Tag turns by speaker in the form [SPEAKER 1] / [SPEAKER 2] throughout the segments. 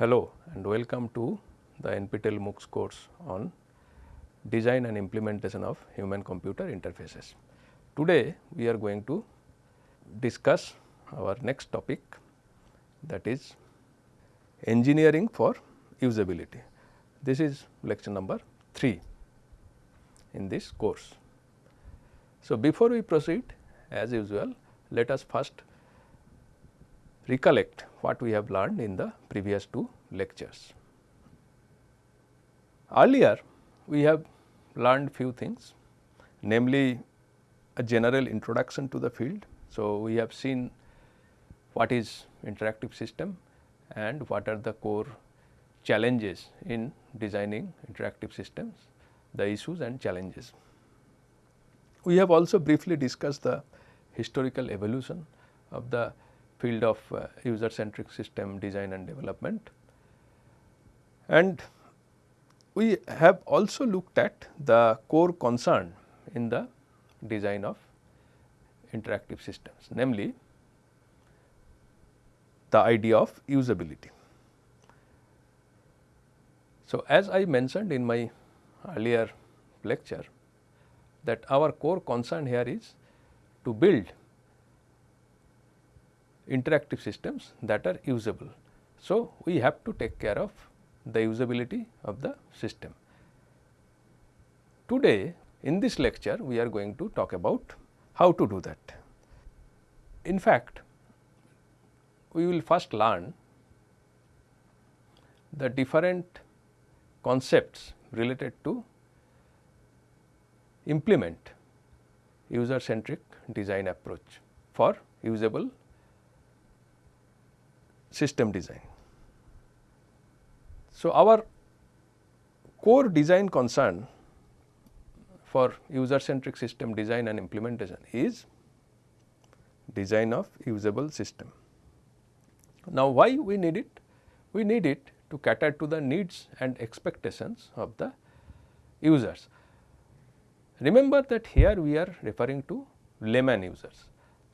[SPEAKER 1] Hello and welcome to the NPTEL MOOCs course on design and implementation of human computer interfaces. Today we are going to discuss our next topic that is engineering for usability. This is lecture number 3 in this course. So, before we proceed as usual let us first recollect what we have learned in the previous two lectures. Earlier we have learned few things namely a general introduction to the field. So, we have seen what is interactive system and what are the core challenges in designing interactive systems, the issues and challenges. We have also briefly discussed the historical evolution of the field of uh, user centric system design and development. And we have also looked at the core concern in the design of interactive systems namely the idea of usability. So, as I mentioned in my earlier lecture that our core concern here is to build interactive systems that are usable. So, we have to take care of the usability of the system. Today in this lecture we are going to talk about how to do that. In fact, we will first learn the different concepts related to implement user centric design approach for usable system design. So, our core design concern for user centric system design and implementation is design of usable system. Now, why we need it? We need it to cater to the needs and expectations of the users. Remember that here we are referring to layman users.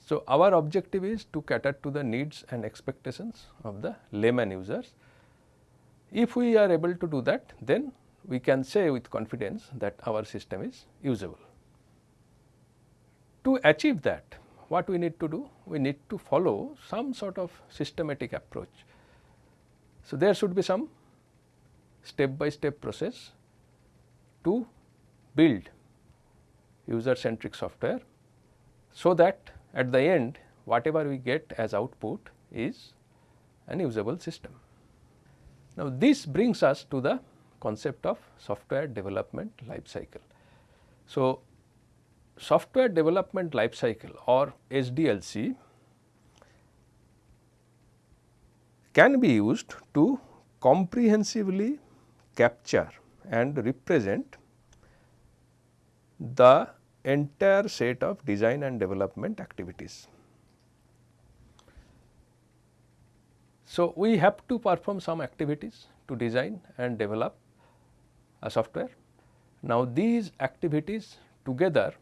[SPEAKER 1] So, our objective is to cater to the needs and expectations of the layman users. If we are able to do that, then we can say with confidence that our system is usable. To achieve that, what we need to do? We need to follow some sort of systematic approach. So, there should be some step by step process to build user centric software, so that at the end whatever we get as output is an usable system. Now, this brings us to the concept of software development life cycle. So, software development life cycle or SDLC can be used to comprehensively capture and represent the entire set of design and development activities. So, we have to perform some activities to design and develop a software. Now, these activities together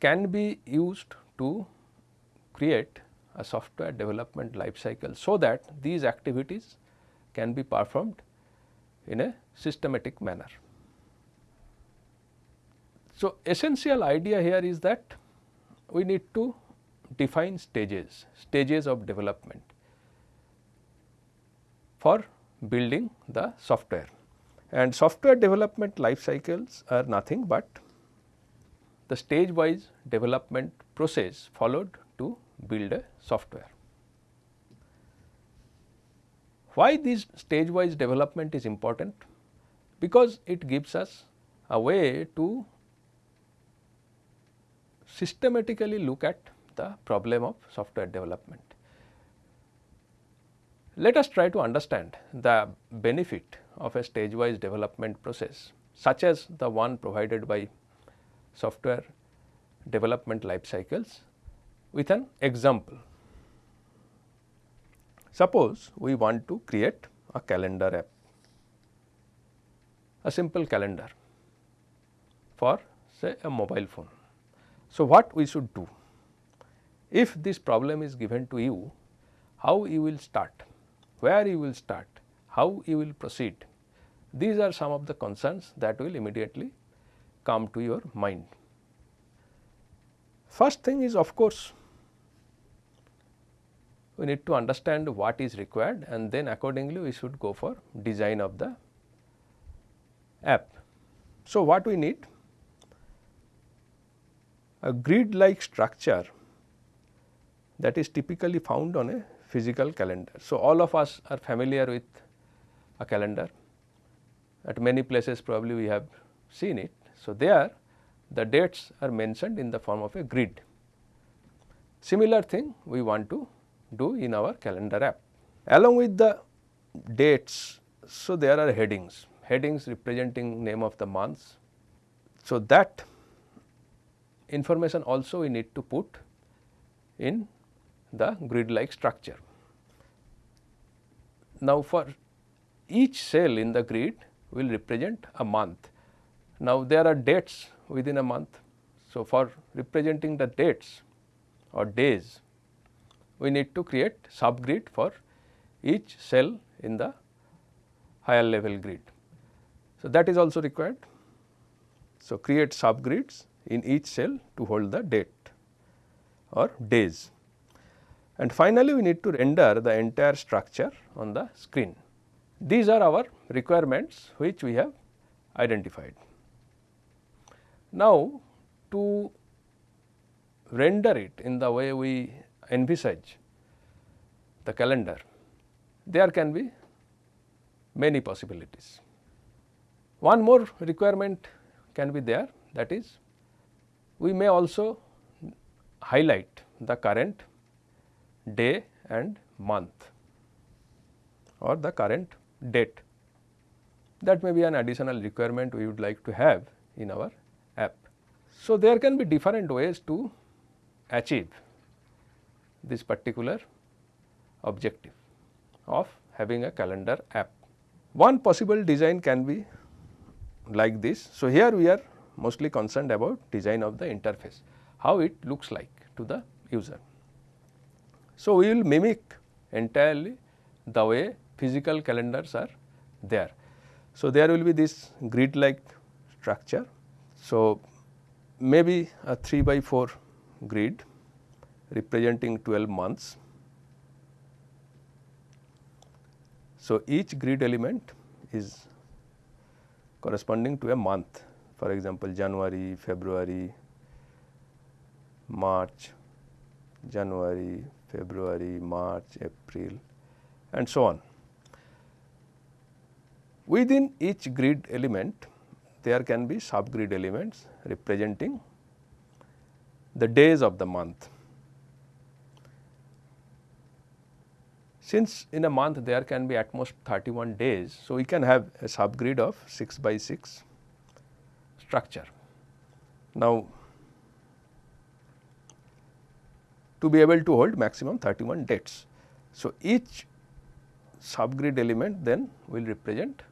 [SPEAKER 1] can be used to create a software development life cycle. So, that these activities can be performed in a systematic manner. So, essential idea here is that we need to define stages, stages of development for building the software and software development life cycles are nothing but the stage wise development process followed to build a software. Why this stage wise development is important? Because it gives us a way to systematically look at the problem of software development. Let us try to understand the benefit of a stage wise development process such as the one provided by software development life cycles with an example. Suppose we want to create a calendar app, a simple calendar for say a mobile phone. So, what we should do? If this problem is given to you, how you will start, where you will start, how you will proceed. These are some of the concerns that will immediately come to your mind. First thing is of course, we need to understand what is required and then accordingly we should go for design of the app. So, what we need? A grid like structure that is typically found on a physical calendar. So, all of us are familiar with a calendar at many places probably we have seen it. So, there the dates are mentioned in the form of a grid. Similar thing we want to do in our calendar app. Along with the dates, so there are headings, headings representing name of the months. So, that information also we need to put in the grid like structure. Now, for each cell in the grid will represent a month. Now, there are dates within a month. So, for representing the dates or days, we need to create subgrid for each cell in the higher level grid. So, that is also required. So, create subgrids in each cell to hold the date or days. And finally, we need to render the entire structure on the screen. These are our requirements which we have identified. Now, to render it in the way we envisage the calendar, there can be many possibilities. One more requirement can be there that is we may also highlight the current day and month or the current date. That may be an additional requirement we would like to have in our app. So, there can be different ways to achieve this particular objective of having a calendar app. One possible design can be like this. So, here we are mostly concerned about design of the interface, how it looks like to the user. So, we will mimic entirely the way physical calendars are there. So, there will be this grid like structure. So, maybe a 3 by 4 grid representing 12 months. So, each grid element is corresponding to a month for example, January, February, March, January, February, March, April and so on. Within each grid element there can be subgrid elements representing the days of the month. Since in a month there can be at most 31 days, so we can have a subgrid of 6 by 6 structure. Now, to be able to hold maximum 31 dates. So, each subgrid element then will represent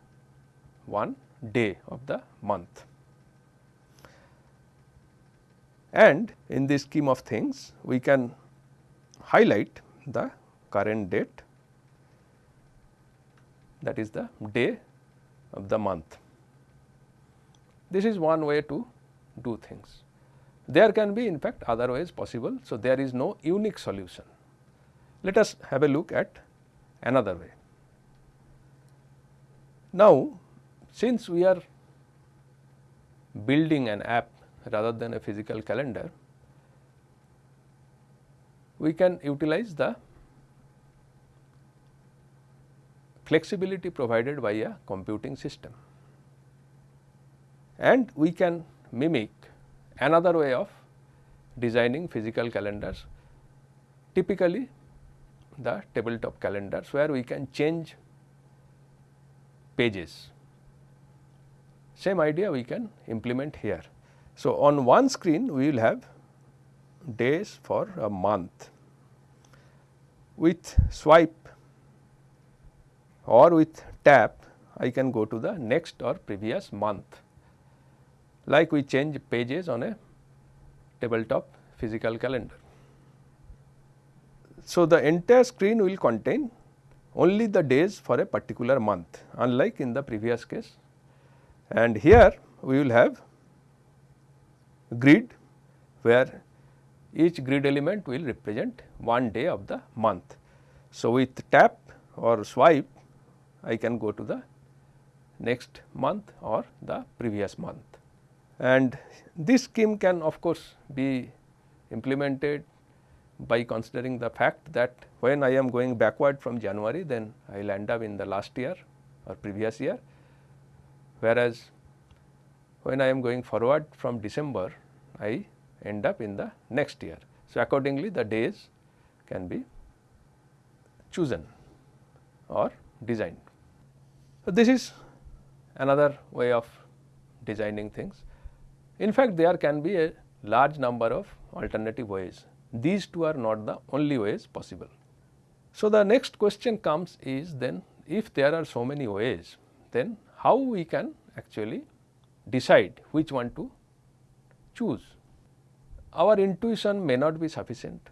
[SPEAKER 1] one day of the month. And in this scheme of things, we can highlight the current date that is the day of the month. This is one way to do things. There can be in fact other ways possible. So, there is no unique solution. Let us have a look at another way. Now, since we are building an app rather than a physical calendar, we can utilize the flexibility provided by a computing system and we can mimic another way of designing physical calendars typically the tabletop calendars where we can change pages. Same idea we can implement here. So, on one screen we will have days for a month with swipe or with tap I can go to the next or previous month like we change pages on a tabletop physical calendar. So, the entire screen will contain only the days for a particular month unlike in the previous case and here we will have grid where each grid element will represent one day of the month. So, with tap or swipe I can go to the next month or the previous month. And this scheme can of course be implemented by considering the fact that when I am going backward from January then I will end up in the last year or previous year whereas when I am going forward from December I end up in the next year. So, accordingly the days can be chosen or designed. So, this is another way of designing things. In fact, there can be a large number of alternative ways. These two are not the only ways possible. So, the next question comes is then if there are so many ways, then how we can actually decide which one to choose. Our intuition may not be sufficient.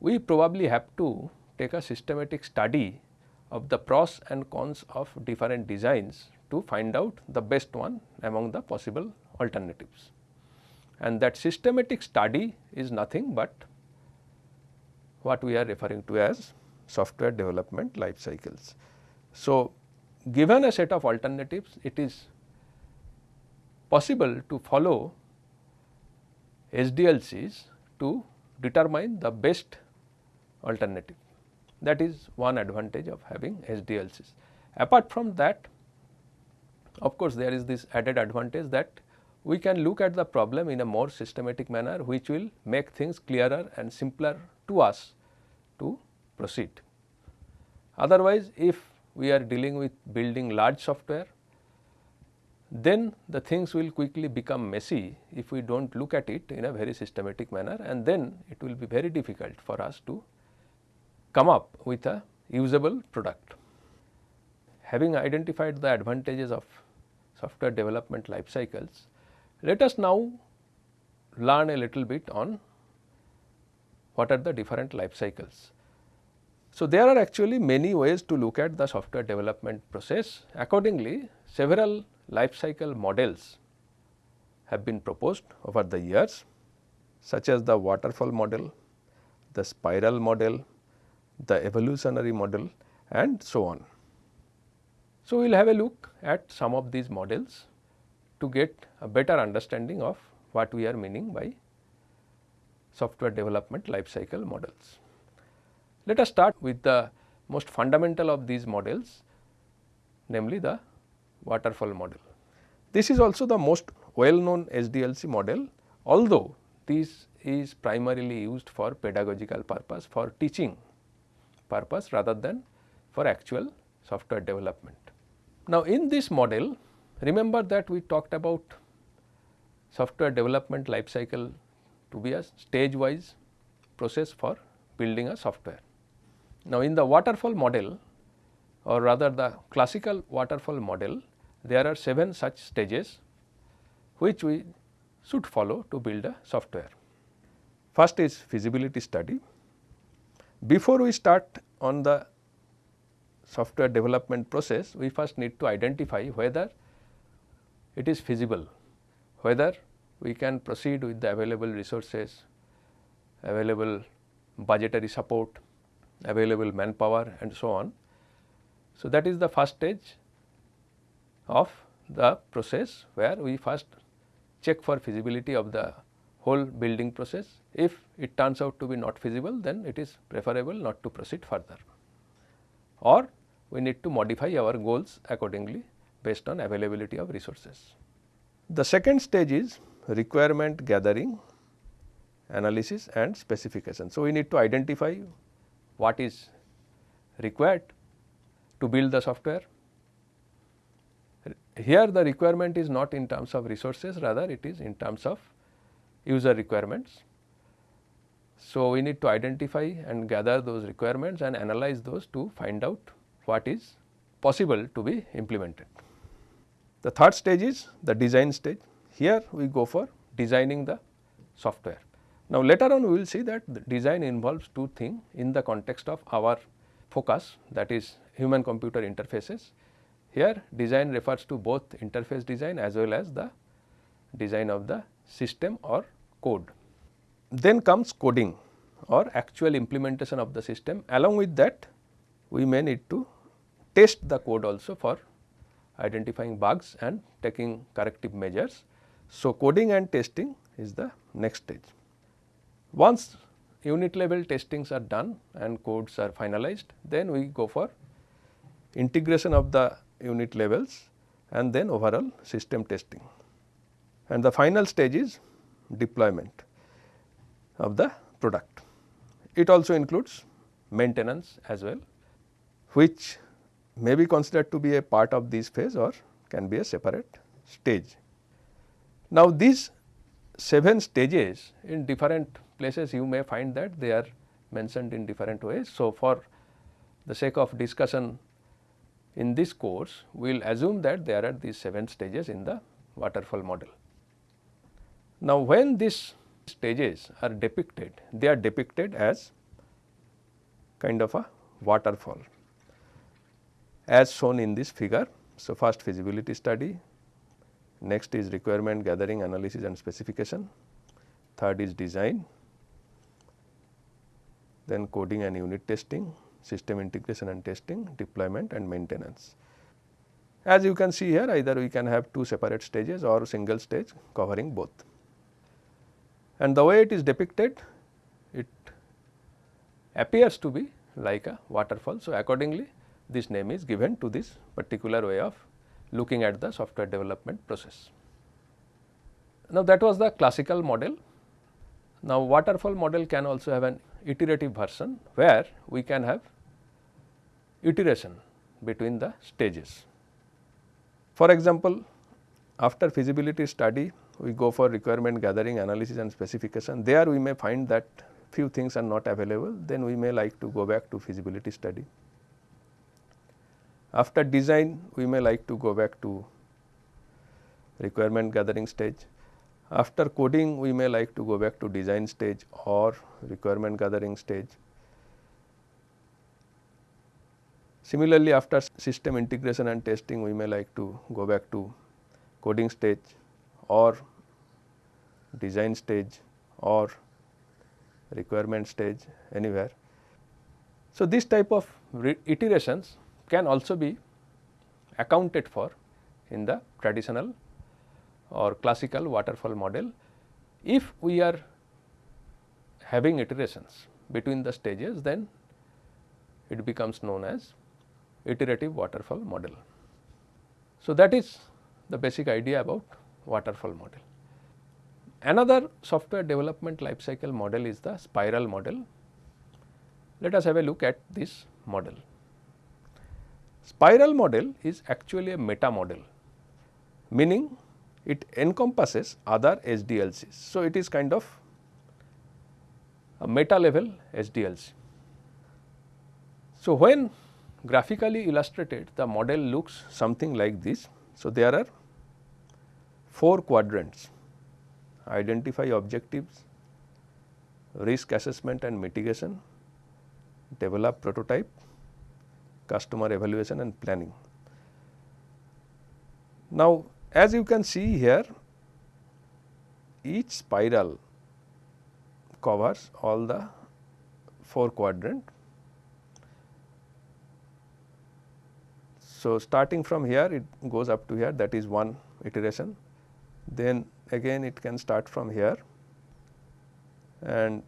[SPEAKER 1] We probably have to take a systematic study of the pros and cons of different designs to find out the best one among the possible alternatives. And that systematic study is nothing but what we are referring to as software development life cycles. So, given a set of alternatives, it is possible to follow SDLCs to determine the best alternative. That is one advantage of having SDLCs. Apart from that, of course, there is this added advantage that we can look at the problem in a more systematic manner which will make things clearer and simpler to us to proceed. Otherwise, if we are dealing with building large software, then the things will quickly become messy if we do not look at it in a very systematic manner and then it will be very difficult for us to come up with a usable product. Having identified the advantages of software development life cycles, let us now learn a little bit on what are the different life cycles. So, there are actually many ways to look at the software development process. Accordingly, several life cycle models have been proposed over the years such as the waterfall model, the spiral model, the evolutionary model and so on. So, we will have a look at some of these models to get a better understanding of what we are meaning by software development life cycle models. Let us start with the most fundamental of these models namely the waterfall model. This is also the most well known SDLC model although this is primarily used for pedagogical purpose for teaching purpose rather than for actual software development. Now, in this model remember that we talked about software development life cycle to be a stage wise process for building a software. Now, in the waterfall model or rather the classical waterfall model there are 7 such stages which we should follow to build a software. First is feasibility study. Before we start on the software development process, we first need to identify whether it is feasible, whether we can proceed with the available resources, available budgetary support, available manpower and so on. So, that is the first stage of the process where we first check for feasibility of the whole building process. If it turns out to be not feasible then it is preferable not to proceed further or we need to modify our goals accordingly based on availability of resources. The second stage is requirement gathering, analysis and specification. So, we need to identify what is required to build the software. Here the requirement is not in terms of resources rather it is in terms of user requirements. So, we need to identify and gather those requirements and analyze those to find out what is possible to be implemented. The third stage is the design stage. Here we go for designing the software. Now, later on we will see that the design involves two things in the context of our focus that is human computer interfaces. Here design refers to both interface design as well as the design of the system or code. Then comes coding or actual implementation of the system along with that we may need to test the code also for identifying bugs and taking corrective measures. So, coding and testing is the next stage. Once unit level testings are done and codes are finalized, then we go for integration of the unit levels and then overall system testing. And the final stage is deployment of the product. It also includes maintenance as well, which may be considered to be a part of this phase or can be a separate stage. Now, these 7 stages in different places you may find that they are mentioned in different ways. So, for the sake of discussion in this course, we will assume that there are at these 7 stages in the waterfall model. Now, when these stages are depicted, they are depicted as kind of a waterfall as shown in this figure. So, first feasibility study, next is requirement gathering analysis and specification, third is design, then coding and unit testing, system integration and testing, deployment and maintenance. As you can see here either we can have two separate stages or single stage covering both. And the way it is depicted it appears to be like a waterfall. So, accordingly this name is given to this particular way of looking at the software development process. Now, that was the classical model. Now, waterfall model can also have an iterative version where we can have iteration between the stages. For example, after feasibility study we go for requirement gathering analysis and specification there we may find that few things are not available then we may like to go back to feasibility study. After design we may like to go back to requirement gathering stage. After coding we may like to go back to design stage or requirement gathering stage. Similarly, after system integration and testing we may like to go back to coding stage or design stage or requirement stage anywhere. So, this type of iterations can also be accounted for in the traditional or classical waterfall model if we are having iterations between the stages then it becomes known as iterative waterfall model. So, that is the basic idea about waterfall model. Another software development life cycle model is the spiral model. Let us have a look at this model. Spiral model is actually a meta model meaning it encompasses other SDLCs. So, it is kind of a meta level SDLC. So, when graphically illustrated the model looks something like this. So, there are 4 quadrants identify objectives, risk assessment and mitigation, develop prototype, customer evaluation and planning. Now, as you can see here each spiral covers all the 4 quadrant. So, starting from here it goes up to here that is one iteration then again it can start from here and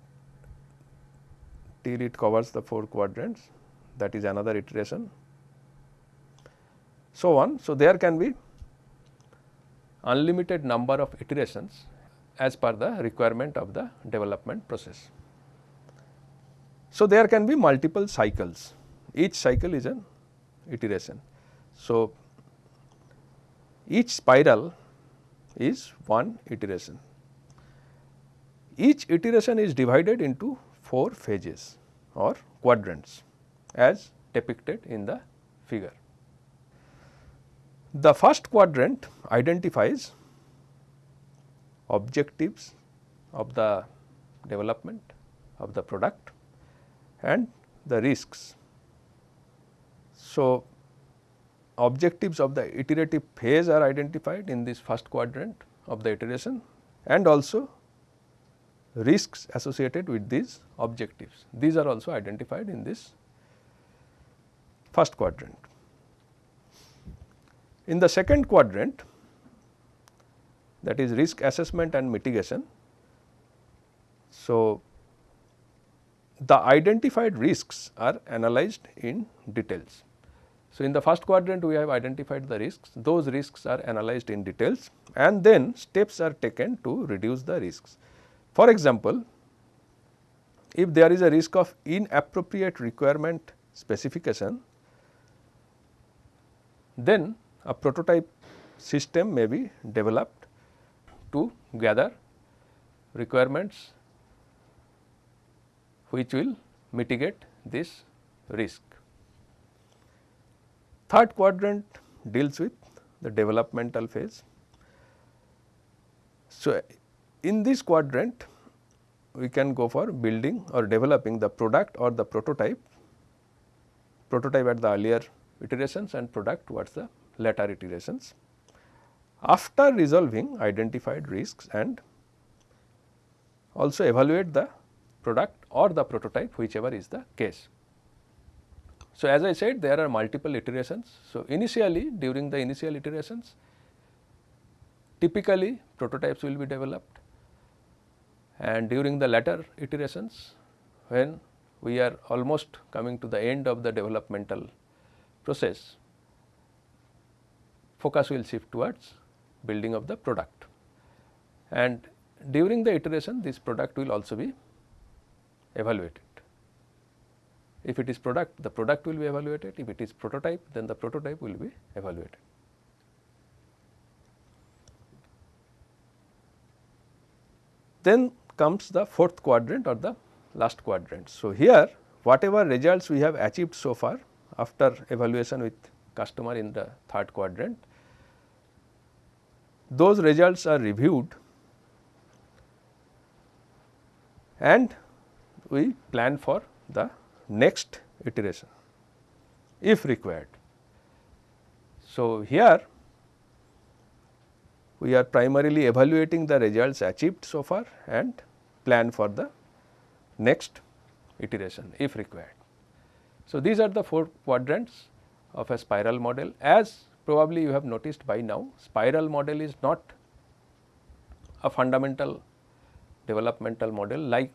[SPEAKER 1] till it covers the 4 quadrants that is another iteration so on. So, there can be unlimited number of iterations as per the requirement of the development process. So, there can be multiple cycles each cycle is an iteration. So, each spiral is one iteration. Each iteration is divided into 4 phases or quadrants as depicted in the figure. The first quadrant identifies objectives of the development of the product and the risks. So, objectives of the iterative phase are identified in this first quadrant of the iteration and also risks associated with these objectives. These are also identified in this first quadrant. In the second quadrant that is risk assessment and mitigation. So, the identified risks are analyzed in details. So, in the first quadrant we have identified the risks, those risks are analyzed in details and then steps are taken to reduce the risks. For example, if there is a risk of inappropriate requirement specification, then a prototype system may be developed to gather requirements which will mitigate this risk. Third quadrant deals with the developmental phase. So, in this quadrant we can go for building or developing the product or the prototype, prototype at the earlier iterations and product towards the later iterations. After resolving identified risks and also evaluate the product or the prototype whichever is the case. So, as I said there are multiple iterations. So, initially during the initial iterations typically prototypes will be developed and during the latter iterations when we are almost coming to the end of the developmental process focus will shift towards building of the product and during the iteration this product will also be evaluated. If it is product, the product will be evaluated. If it is prototype, then the prototype will be evaluated. Then comes the fourth quadrant or the last quadrant. So, here whatever results we have achieved so far after evaluation with customer in the third quadrant, those results are reviewed and we plan for the next iteration if required. So, here we are primarily evaluating the results achieved so far and plan for the next iteration if required. So, these are the four quadrants of a spiral model as probably you have noticed by now spiral model is not a fundamental developmental model like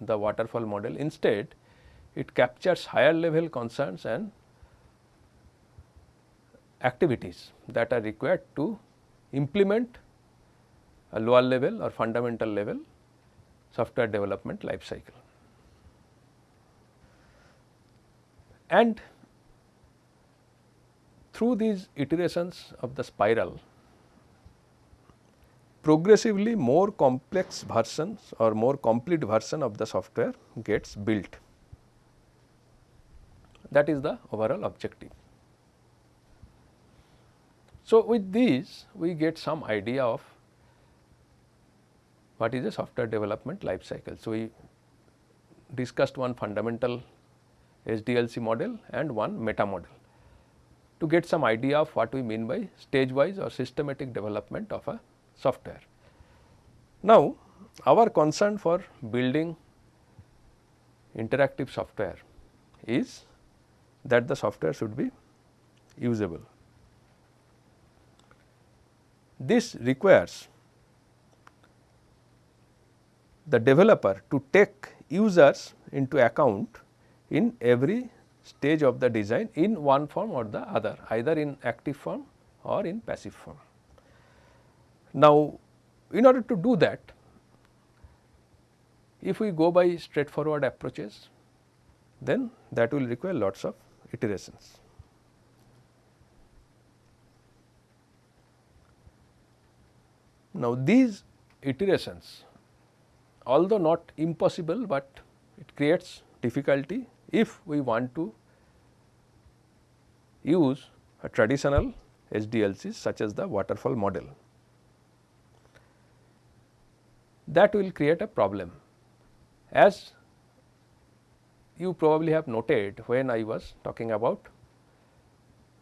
[SPEAKER 1] the waterfall model. Instead, it captures higher level concerns and activities that are required to implement a lower level or fundamental level software development life cycle. And through these iterations of the spiral, progressively more complex versions or more complete version of the software gets built. That is the overall objective. So, with these we get some idea of what is a software development life cycle. So, we discussed one fundamental SDLC model and one meta model to get some idea of what we mean by stage wise or systematic development of a software. Now, our concern for building interactive software is that the software should be usable. This requires the developer to take users into account in every stage of the design in one form or the other either in active form or in passive form. Now, in order to do that if we go by straightforward approaches then that will require lots of iterations. Now, these iterations although not impossible, but it creates difficulty if we want to use a traditional SDLC such as the waterfall model. That will create a problem As you probably have noted when I was talking about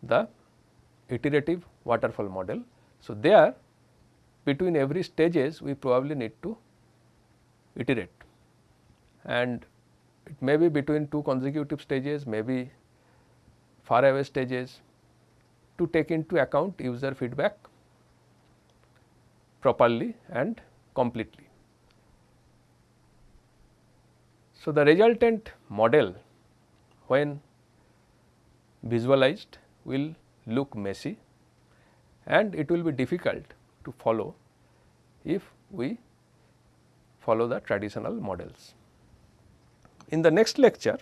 [SPEAKER 1] the iterative waterfall model. So, there between every stages we probably need to iterate and it may be between two consecutive stages, maybe far away stages to take into account user feedback properly and completely. So, the resultant model when visualized will look messy and it will be difficult to follow if we follow the traditional models. In the next lecture,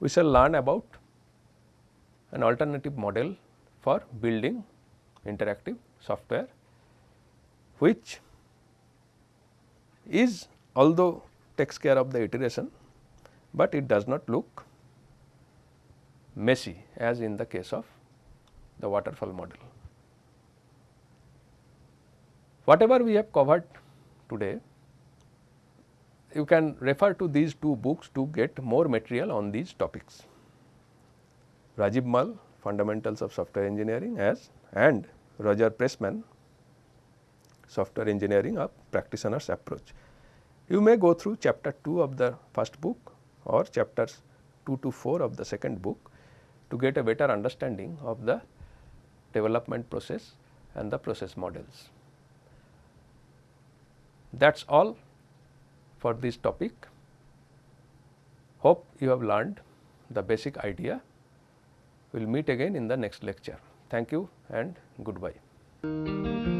[SPEAKER 1] we shall learn about an alternative model for building interactive software, which is although takes care of the iteration, but it does not look messy as in the case of the waterfall model. Whatever we have covered today you can refer to these two books to get more material on these topics. Rajib Mall Fundamentals of Software Engineering as and Roger Pressman Software Engineering a Practitioner's Approach. You may go through chapter 2 of the first book or chapters 2 to 4 of the second book to get a better understanding of the development process and the process models. That is all for this topic. Hope you have learned the basic idea. We will meet again in the next lecture. Thank you and goodbye.